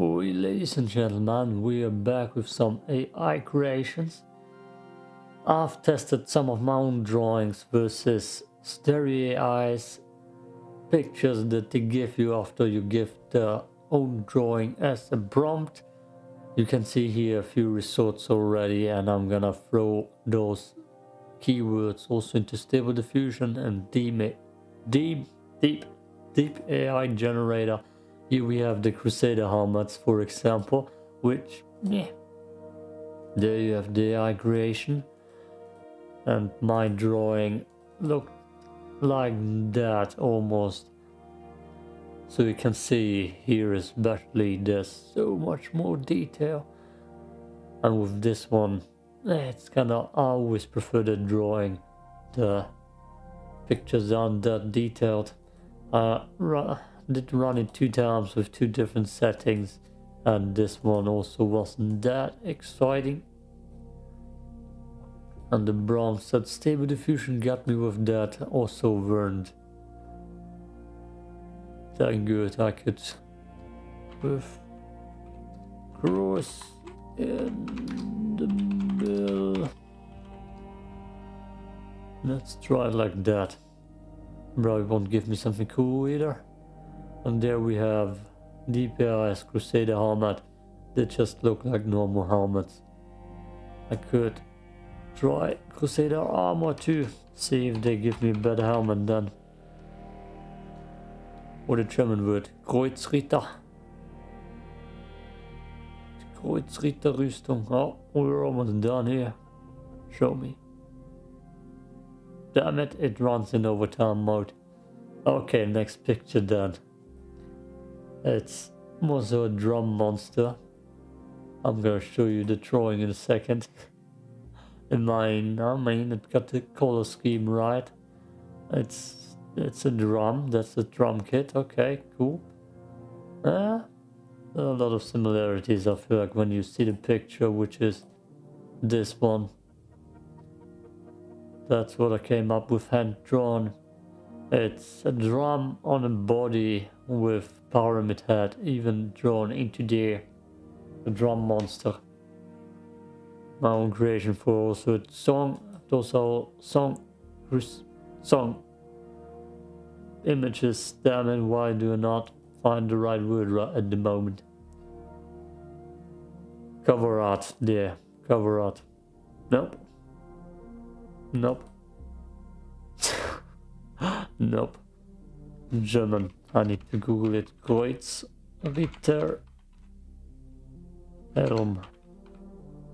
Oh, ladies and gentlemen, we are back with some AI creations. I've tested some of my own drawings versus Starry AI's pictures that they give you after you give the own drawing as a prompt. You can see here a few results already and I'm gonna throw those keywords also into Stable Diffusion and deep, deep, deep, deep AI generator here we have the Crusader helmets, for example, which, yeah, there you have the AI creation. And my drawing looked like that almost. So you can see here especially there's so much more detail. And with this one, it's kinda, I always prefer the drawing. The pictures aren't that detailed. Uh, did run it two times with two different settings and this one also wasn't that exciting. And the bronze that stable diffusion got me with that also weren't that good I could with cross in the middle let's try it like that. Probably won't give me something cool either and there we have DeepAI's Crusader helmet. They just look like normal helmets. I could try Crusader armor too. See if they give me a better helmet then. Or the German word. Kreuzritter. Kreuzritter Rüstung. Oh, we're almost done here. Show me. Damn it, it runs in overtime mode. Okay, next picture done. It's also a drum monster. I'm gonna show you the drawing in a second. in mine, I mean, it got the color scheme right. It's it's a drum. That's a drum kit. Okay, cool. Uh, a lot of similarities. I feel like when you see the picture, which is this one. That's what I came up with hand drawn. It's a drum on a body with pyramid head even drawn into the, the drum monster. My own creation for also song, also song, song images. Damn it, why do I not find the right word right at the moment? Cover art, there, cover art. Nope. Nope. Nope. German. I need to Google it. Kreuzritter Helm.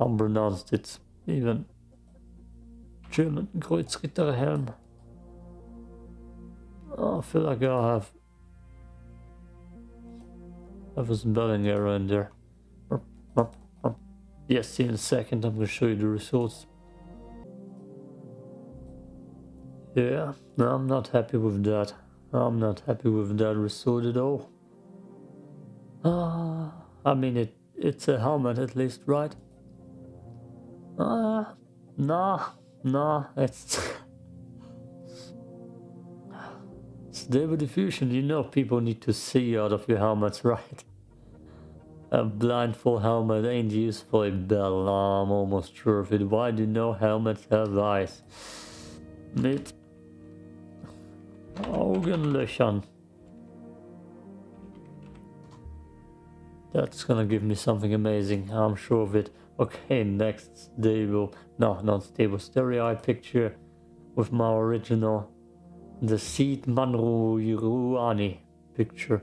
Unpronounced it. Even German Kreuzritter Helm. Oh, I feel like I have have a spelling error in there. Yes, in a second I'm gonna show you the results. Yeah, I'm not happy with that. I'm not happy with that result at all. Ah, I mean it. It's a helmet at least, right? Uh, nah, nah. It's stable diffusion. You know, people need to see out of your helmets, right? A blindfold helmet ain't useful in battle. I'm almost sure of it. Why do no helmets have eyes? It Augenlöchern. That's gonna give me something amazing, I'm sure of it. Okay, next stable, no, not stable, stereo picture with my original, the Seed Manru Yuruani picture.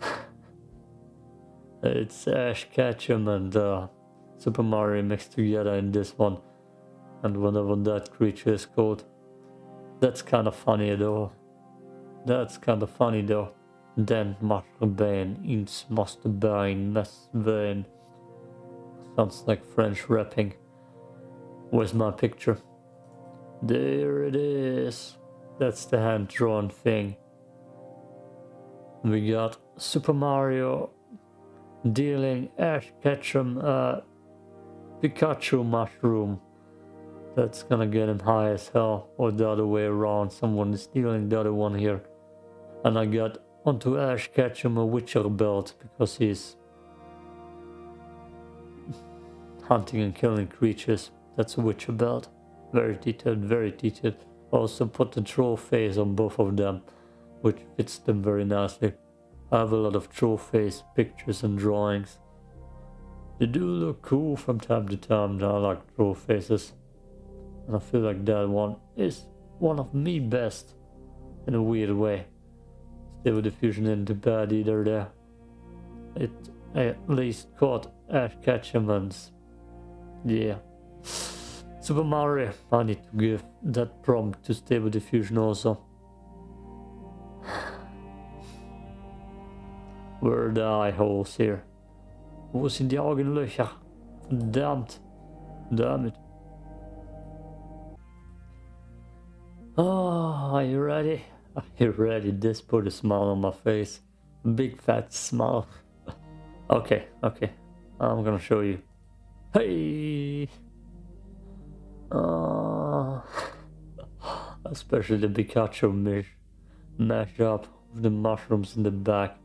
it's Ash Ketchum and uh, Super Mario mixed together in this one. And whatever that creature is called. That's kind of funny though. That's kind of funny though. Den Masterbane, ins Masterbane, Masterbane. Sounds like French rapping. Where's my picture? There it is. That's the hand-drawn thing. We got Super Mario dealing Ash Ketchum a Pikachu mushroom. That's gonna get him high as hell. Or the other way around. Someone is stealing the other one here. And I got onto Ash Ketchum a Witcher belt because he's hunting and killing creatures. That's a Witcher belt. Very detailed, very detailed. Also put the troll face on both of them, which fits them very nicely. I have a lot of troll face pictures and drawings. They do look cool from time to time, I like troll faces. And I feel like that one is one of me best in a weird way. Stable diffusion into bad either there. It at least caught Ash Ketchumans. Yeah. Super Mario, I need to give that prompt to Stable Diffusion also. Where are the eye holes here? Wo sind die Augenlöcher? Verdammt. Damn are you ready? Are you ready? This put a smile on my face. Big fat smile. okay, okay. I'm gonna show you. Hey! Uh, especially the Pikachu mesh, mash up with the mushrooms in the back.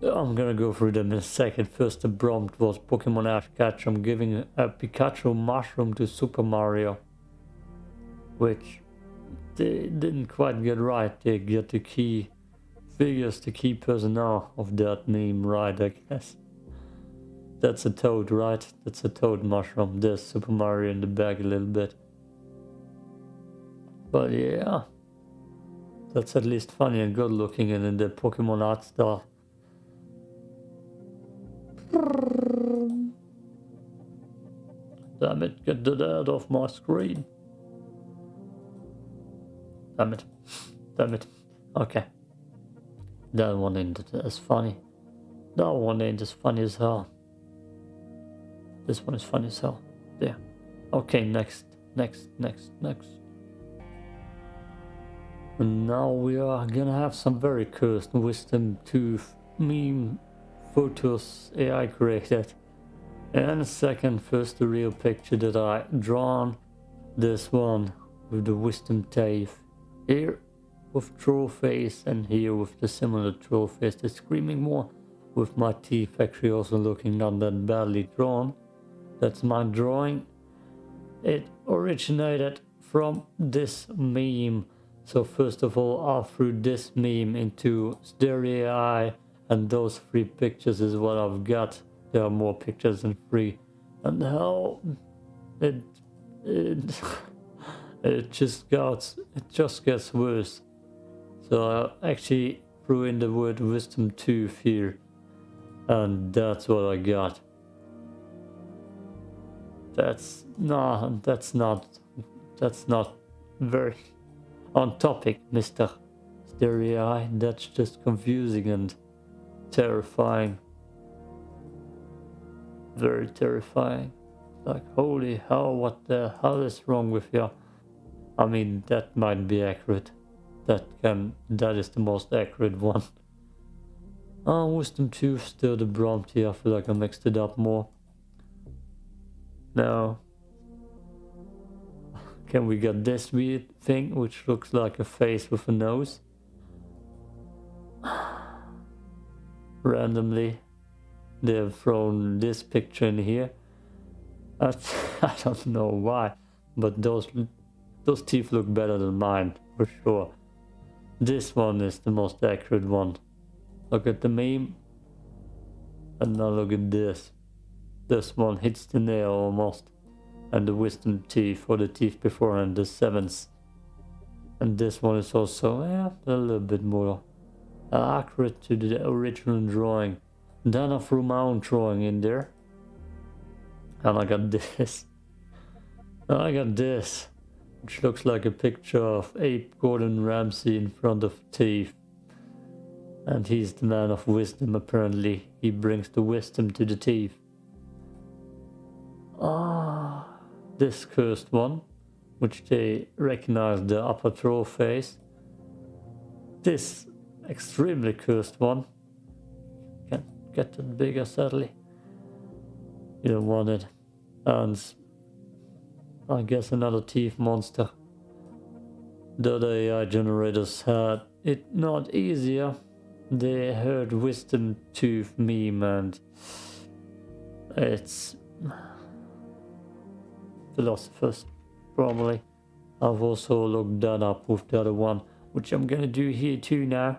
I'm gonna go through them in a second. First the prompt was Pokemon Ash Ketchum giving a Pikachu mushroom to Super Mario. Which they didn't quite get right. They get er, the key figures, the key personnel of that name right, I guess. That's a toad, right? That's a toad mushroom. There's Super Mario in the back a little bit. But yeah. That's at least funny and good looking and in the Pokemon art style. Damn it, get that out of my screen. Damn it. Damn it. Okay. That one ain't as funny. That one ain't as funny as hell. This one is funny as hell. There. Okay, next, next, next, next. And now we are gonna have some very cursed wisdom tooth meme photos AI created. And second, first the real picture that I drawn. This one with the wisdom teeth. Here with troll face and here with the similar troll face. The screaming more with my teeth actually also looking not that badly drawn. That's my drawing. It originated from this meme. So first of all, I threw this meme into Starry AI and those three pictures is what I've got. There are more pictures than three. And how it it it just gets it just gets worse. So I actually threw in the word wisdom tooth here and that's what I got. That's no, that's not, that's not very on topic, Mr. Starry. That's just confusing and terrifying. Very terrifying. Like, holy hell, what the hell is wrong with you? I mean, that might be accurate. That can, that is the most accurate one. Oh, wisdom tooth, still the Bronte. I feel like I mixed it up more. Now, can we get this weird thing which looks like a face with a nose? Randomly, they've thrown this picture in here. I, I don't know why, but those those teeth look better than mine for sure. This one is the most accurate one. Look at the meme, and now look at this. This one hits the nail almost. And the wisdom teeth or the teeth before and the sevens. And this one is also a little bit more accurate to the original drawing. Then my own drawing in there. And I got this. I got this. Which looks like a picture of Ape Gordon Ramsay in front of teeth. And he's the man of wisdom apparently. He brings the wisdom to the teeth. Ah, this cursed one, which they recognize the upper troll face. This extremely cursed one. Can't get it bigger sadly. You don't want it. And I guess another teeth monster. The AI generators had it not easier. They heard wisdom tooth meme and It's philosophers, probably. I've also looked that up with the other one, which I'm gonna do here too now.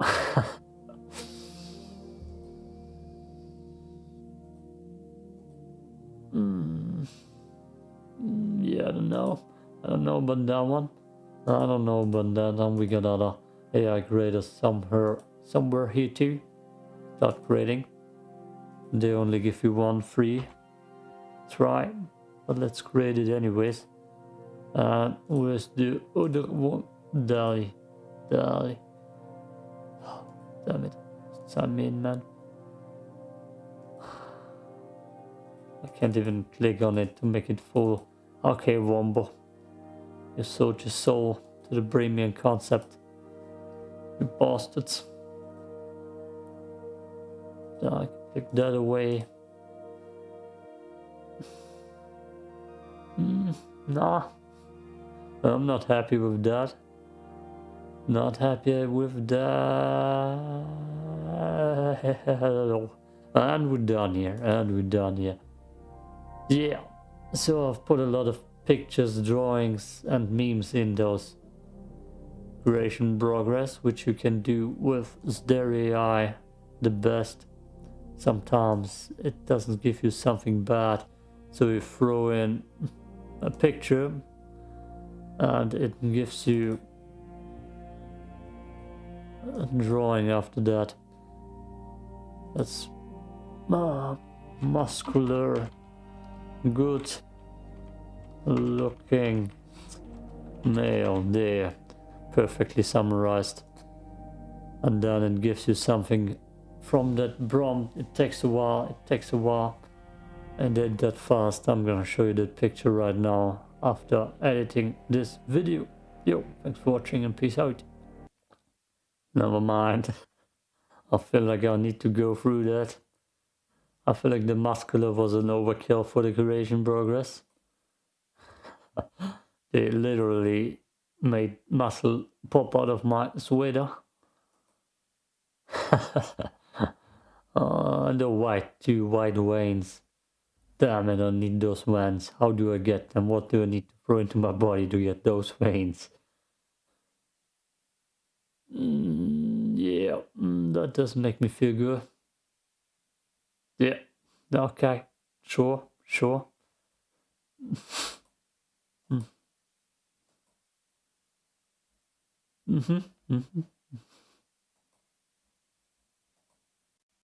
I don't know about that one. I don't know about that one. We got other AI graders somewhere, somewhere here too. Start grading. They only give you one free try, but let's grade it anyways. And where's oh, the other one? Die, die. Damn it. Sign me man. I can't even click on it to make it full. Okay, Wombo. You sold your soul to the premium concept. You bastards. I click that away. Mm, nah. I'm not happy with that. Not happy with that. And we're done here. And we're done here. Yeah. So I've put a lot of pictures, drawings and memes in those creation progress, which you can do with Starry the best. Sometimes it doesn't give you something bad. So you throw in a picture and it gives you a drawing after that. That's uh, muscular, good looking male there, perfectly summarized. And then it gives you something from that prompt. It takes a while, it takes a while. And did that fast. I'm gonna show you that picture right now after editing this video. Yo, thanks for watching and peace out. Never mind. I feel like I need to go through that. I feel like the muscular was an overkill for the creation progress. they literally made muscle pop out of my sweater. uh, the white, two white veins. Damn, I don't need those veins. How do I get them? What do I need to throw into my body to get those veins? Mm, yeah, mm, that does make me feel good. Yeah, okay, sure, sure. mm. Mm-hmm, mm-hmm.